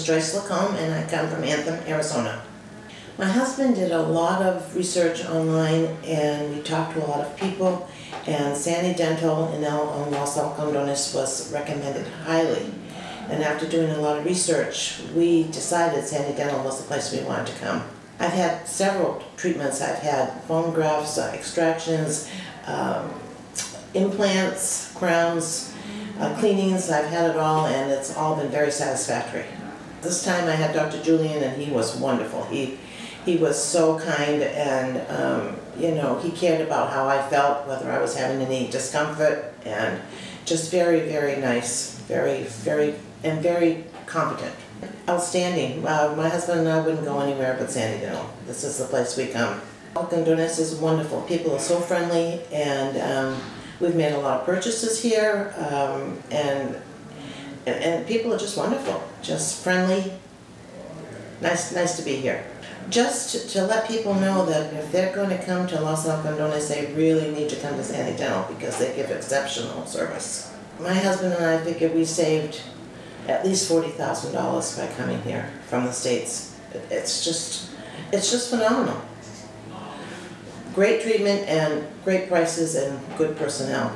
is Joyce Lacombe and I come from Anthem, Arizona. My husband did a lot of research online and we talked to a lot of people and Sani Dental in El on Los Algodones was recommended highly. And after doing a lot of research, we decided Sani Dental was the place we wanted to come. I've had several treatments. I've had bone grafts, uh, extractions, um, implants, crowns, uh, cleanings. I've had it all and it's all been very satisfactory. This time I had Dr. Julian and he was wonderful. He, he was so kind and, um, you know, he cared about how I felt, whether I was having any discomfort and just very, very nice, very, very, and very competent. Outstanding. Uh, my husband and I wouldn't go anywhere but Sani Dental. This is the place we come. Algodones is wonderful. People are so friendly and um, we've made a lot of purchases here um, and, and and people are just wonderful, just friendly. Nice, nice to be here. Just to, to let people know that if they're going to come to Los Algodones, they really need to come to Sani Dental because they give exceptional service. My husband and I figured we saved at least forty thousand dollars by coming here from the States. It's just, it's just phenomenal. Great treatment and great prices and good personnel.